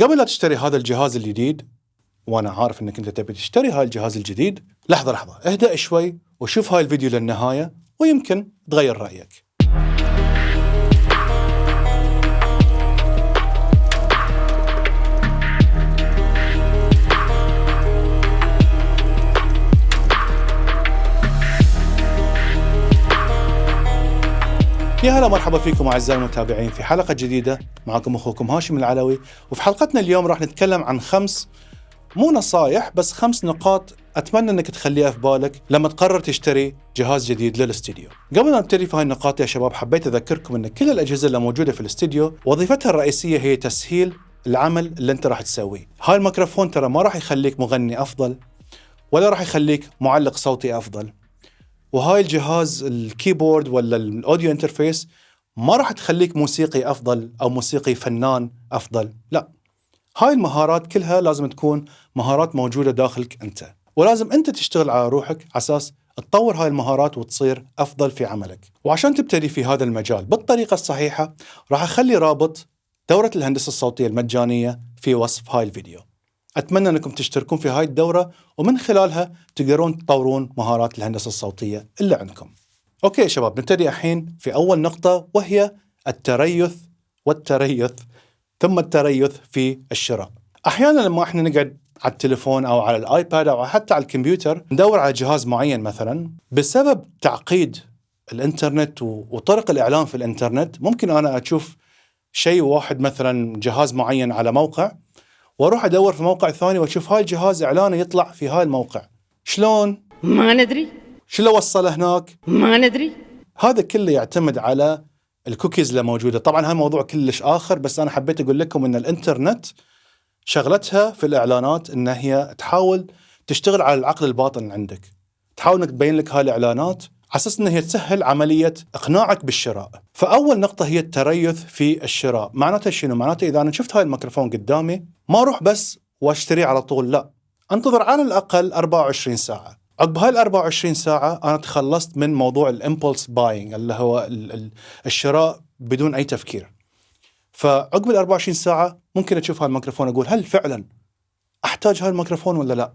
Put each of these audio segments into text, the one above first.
قبل لا تشتري هذا الجهاز الجديد وأنا عارف إنك أنت تبي تشتري هاي الجهاز الجديد لحظة لحظة اهدأ شوي وشوف هاي الفيديو للنهاية ويمكن تغير رأيك. يا هلا مرحبا فيكم أعزائي المتابعين في حلقة جديدة معكم أخوكم هاشم العلوي وفي حلقتنا اليوم راح نتكلم عن خمس مو نصايح بس خمس نقاط أتمنى إنك تخليها في بالك لما تقرر تشتري جهاز جديد للاستديو. قبل ما نبتدي في هاي النقاط يا شباب حبيت أذكركم إن كل الأجهزة اللي موجودة في الاستديو وظيفتها الرئيسية هي تسهيل العمل اللي أنت راح تسويه. هاي الميكروفون ترى ما راح يخليك مغني أفضل ولا راح يخليك معلق صوتي أفضل. وهاي الجهاز ال keyboard ولا ال audio interface ما راح تخليك موسيقي أفضل أو موسيقي فنان أفضل، لا. هاي المهارات كلها لازم تكون مهارات موجودة داخلك أنت، ولازم أنت تشتغل على روحك على أساس تطور هاي المهارات وتصير أفضل في عملك. وعشان تبتدي في هذا المجال بالطريقة الصحيحة راح أخلي رابط دورة الهندسة الصوتية المجانية في وصف هاي الفيديو. أتمنى أنكم تشتركون في هاي الدورة ومن خلالها تقدرون تطورون مهارات الهندسة الصوتية اللي عندكم. okay يا شباب نبتدي الحين في أول نقطة وهي التريث والتريث ثم التريث في الشراء. أحيانا لما إحنا نقعد على التليفون أو على الآيباد أو حتى على الكمبيوتر ندور على جهاز معين مثلا بسبب تعقيد الإنترنت وطرق الإعلان في الإنترنت ممكن أنا أشوف شيء واحد مثلا جهاز معين على موقع وأروح ادور في موقع ثاني واشوف هاي الجهاز اعلانه يطلع في هاي الموقع. شلون؟ ما ندري. شو اللي وصله هناك؟ ما ندري. هذا كله يعتمد على الكوكيز اللي موجوده. طبعا هذا موضوع كلش آخر بس أنا حبيت أقول لكم إن الإنترنت شغلتها في الإعلانات إن هي تحاول تشتغل على العقل الباطن عندك. تحاول إنك تبين لك هاي الإعلانات أساس ان هي تسهل عملية إقناعك بالشراء. فأول نقطة هي التريث في الشراء، معناته شنو؟ معناته إذا أنا شفت هاي الميكروفون قدامي ما أروح بس وأشتريه على طول لا، أنتظر على الأقل 24 ساعة. عقب هاي ال 24 ساعة أنا تخلصت من موضوع ال impulse buying اللي هو ال- ال- الشراء بدون أي تفكير. فعقب ال 24 ساعة ممكن أشوف هاي الميكروفون أقول هل فعلا أحتاج هاي الميكروفون ولا لا؟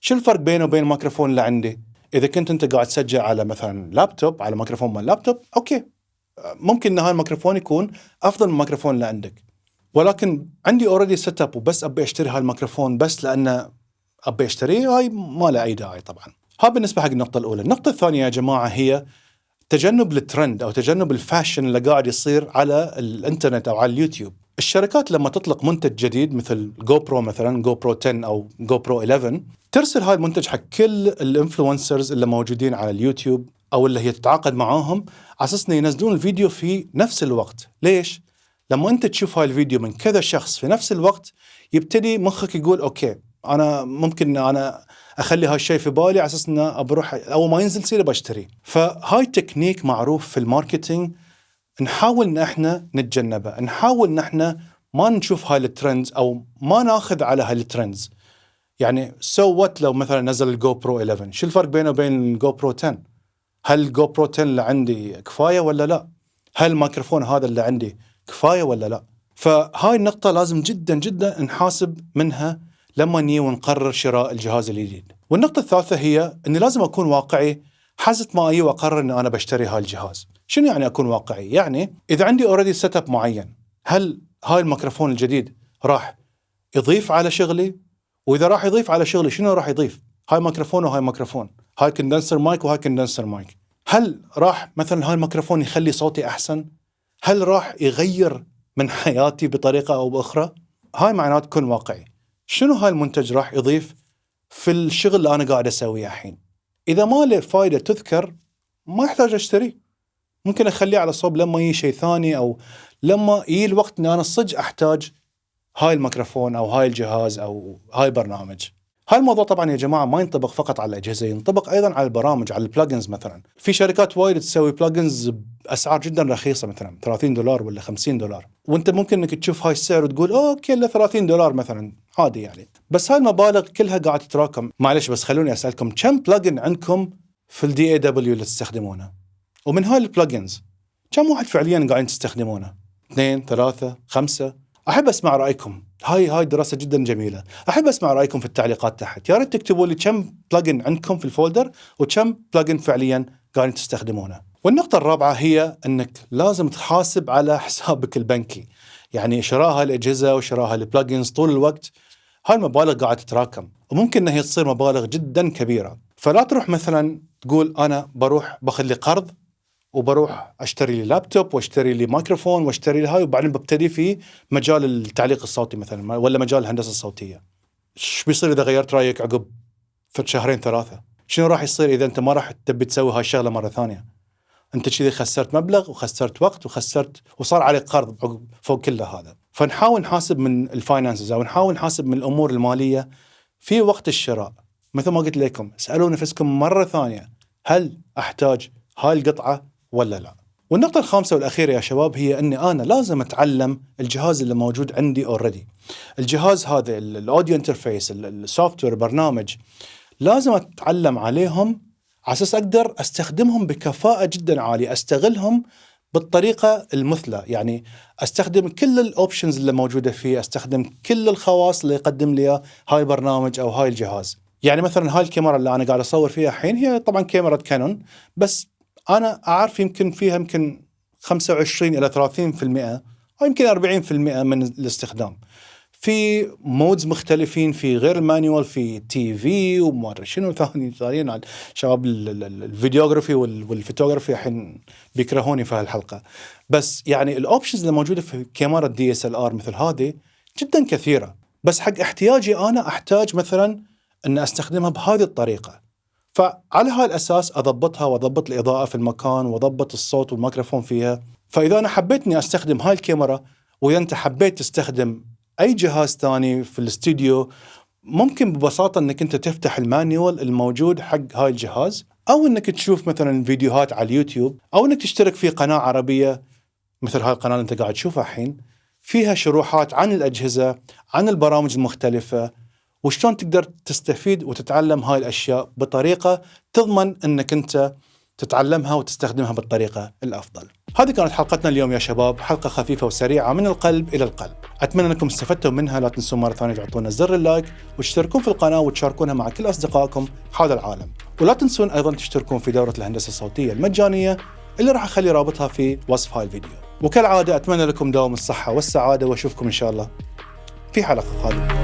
شو الفرق بينه وبين الميكروفون اللي عندي؟ إذا كنت أنت قاعد تسجل على مثلا لابتوب على ميكروفون مال laptop okay. ممكن إن هاي الميكروفون يكون أفضل من الميكروفون اللي عندك ولكن عندي already setup وبس أبي أشتري هاي الميكروفون بس لأنه أبي اشتريه هاي ما له أي داعي طبعا. هذا بالنسبة حق النقطة الأولى. النقطة الثانية يا جماعة هي تجنب الترند أو تجنب ال fashion اللي قاعد يصير على الإنترنت أو على اليوتيوب. الشركات لما تطلق منتج جديد مثل GoPro مثلا GoPro 10 أو GoPro 11 ترسل هاي المنتج حق كل ال influencers اللي موجودين على اليوتيوب أو اللي هي تتعاقد معاهم على أساس إنه ينزلون الفيديو في نفس الوقت، ليش؟ لما أنت تشوف هاي الفيديو من كذا شخص في نفس الوقت يبتدي مخك يقول okay أنا ممكن أنا أخلي هالشيء في بالي على أساس إنه بروح أول ما ينزل سيده بشتري، فهاي تكنيك معروف في ال marketing نحاول ان إحنا نتجنبه، نحاول ان إحنا ما نشوف هاي ال trends أو ما ناخذ على هاي ال trends. يعني so لو مثلا نزل ال GoPro 11 شو الفرق بينه وبين ال GoPro 10 هل ال GoPro 10 اللي عندي كفاية ولا لا؟ هل الميكروفون هذا اللي عندي كفاية ولا لا؟ فهاي النقطة لازم جدا جدا نحاسب منها لما نجي ونقرر شراء الجهاز الجديد. والنقطة الثالثة هي إني لازم أكون واقعي. حزت ما أجي واقرر إني أنا بشتري هاي الجهاز. شنو يعني أكون واقعي يعني إذا عندي already setup معين هل هاي الميكروفون الجديد راح يضيف على شغلي وإذا راح يضيف على شغلي شنو راح يضيف؟ هاي ميكروفون وهاي ميكروفون، هاي condenser mic وهاي condenser mic. هل راح مثلا هاي الميكروفون يخلي صوتي أحسن؟ هل راح يغير من حياتي بطريقة أو بأخرى؟ هاي معناته كن واقعي. شنو هاي المنتج راح يضيف في الشغل اللي أنا قاعد أسويه الحين؟ إذا ما له فائده تذكر ما يحتاج اشتريه. ممكن أخليه على صوب لما يجي شيء ثاني أو لما يجي الوقت اني أنا صدق أحتاج هاي الميكروفون أو هاي الجهاز أو هاي البرنامج. هاي الموضوع طبعا يا جماعة ما ينطبق فقط على الأجهزة، ينطبق أيضا على البرامج، على ال plugins مثلا. في شركات وايد تسوي plugins بأسعار جدا رخيصة مثلا 30 دولار ولا 50 دولار، وأنت ممكن إنك تشوف هاي السعر وتقول okay إلا 30 دولار مثلا عادي يعني. بس هاي المبالغ كلها قاعد تتراكم، معلش بس خلوني أسألكم كم plugin عندكم في ال DAW اللي تستخدمونه؟ ومن هاي ال plugins كم واحد فعليا قاعدين تستخدمونه؟ اثنين، ثلاثة، خمسة؟ أحب أسمع رأيكم. هاي هاي دراسة جدا جميلة. أحب أسمع رأيكم في التعليقات تحت. يا ريت تكتبوا لي كم plugin عندكم في ال folder وكم plugin فعليا قاعدين تستخدمونه. والنقطة الرابعة هي إنك لازم تحاسب على حسابك البنكي. يعني شراء هاي الأجهزة وشراء هاي ال plugins طول الوقت. هاي المبالغ قاعدة تتراكم. وممكن إنها تصير مبالغ جدا كبيرة. فلا تروح مثلا تقول أنا بروح باخذ لي قرض وبروح أشتري لي لابتوب وأشتري لي مايكروفون وأشتري لي هاي وبعدين ببتدي في مجال التعليق الصوتي مثلا ولا مجال الهندسة الصوتية. إيش بيصير إذا غيرت رأيك عقب شهرين ثلاثة؟ شنو راح يصير إذا أنت ما راح تبي تسوي هاي الشغلة مرة ثانية؟ أنت كذي خسرت مبلغ وخسرت وقت وخسرت وصار عليك قرض فوق كل هذا. فنحاول نحاسب من ال finances أو نحاول نحاسب من الأمور المالية في وقت الشراء. مثل ما قلت لكم اسالوا نفسكم مرة ثانية هل أحتاج هاي القطعة ولا لا؟ والنقطة الخامسة والأخيرة يا شباب هي أني أنا لازم أتعلم الجهاز اللي موجود عندي already الجهاز هذا ال audio interface ال software برنامج لازم أتعلم عليهم على أساس أقدر أستخدمهم بكفاءة جدا عالية أستغلهم بالطريقة المثلى. يعني أستخدم كل ال options اللي موجودة فيه أستخدم كل الخواص اللي يقدم لي هاي البرنامج أو هاي الجهاز. يعني مثلا هاي الكاميرا اللي أنا قاعد أصور فيها الحين هي طبعا كاميرا كانون بس أنا أعرف يمكن فيها يمكن 25 إلى 30% أو يمكن 40% من الاستخدام. في modes مختلفين في غير ال manual في TV وما ادري شنو ثاني ثانيين شباب ال videography وال photography الحين بيكرهوني في هالحلقه بس يعني ال options اللي موجودة في كاميرا DSLR مثل هذه جدا كثيرة. بس حق احتياجي أنا أحتاج مثلا أن أستخدمها بهذه الطريقة. فعلى هاي الاساس أضبطها وأضبط الإضاءة في المكان وأضبط الصوت والميكروفون فيها. فإذا أنا حبيت إني أستخدم هاي الكاميرا وإذا أنت حبيت تستخدم أي جهاز ثاني في الاستوديو ممكن ببساطة إنك أنت تفتح ال manual الموجود حق هاي الجهاز أو إنك تشوف مثلا فيديوهات على اليوتيوب أو إنك تشترك في قناة عربية مثل هاي القناة اللي أنت قاعد تشوفها الحين. فيها شروحات عن الأجهزة عن البرامج المختلفة وشلون تقدر تستفيد وتتعلم هاي الأشياء بطريقة تضمن إنك أنت تتعلمها وتستخدمها بالطريقة الأفضل. هذه كانت حلقتنا اليوم يا شباب، حلقة خفيفة وسريعة من القلب إلى القلب. أتمنى أنكم استفدتوا منها، لا تنسوا مرة ثانية تعطونا زر اللايك وتشتركون في القناة وتشاركونها مع كل أصدقائكم حول العالم. ولا تنسون أيضا تشتركون في دورة الهندسة الصوتية المجانية اللي راح أخلي رابطها في وصف هاي الفيديو. وكالعادة أتمنى لكم دوام الصحة والسعادة وأشوفكم إن شاء الله في حلقة قادمة.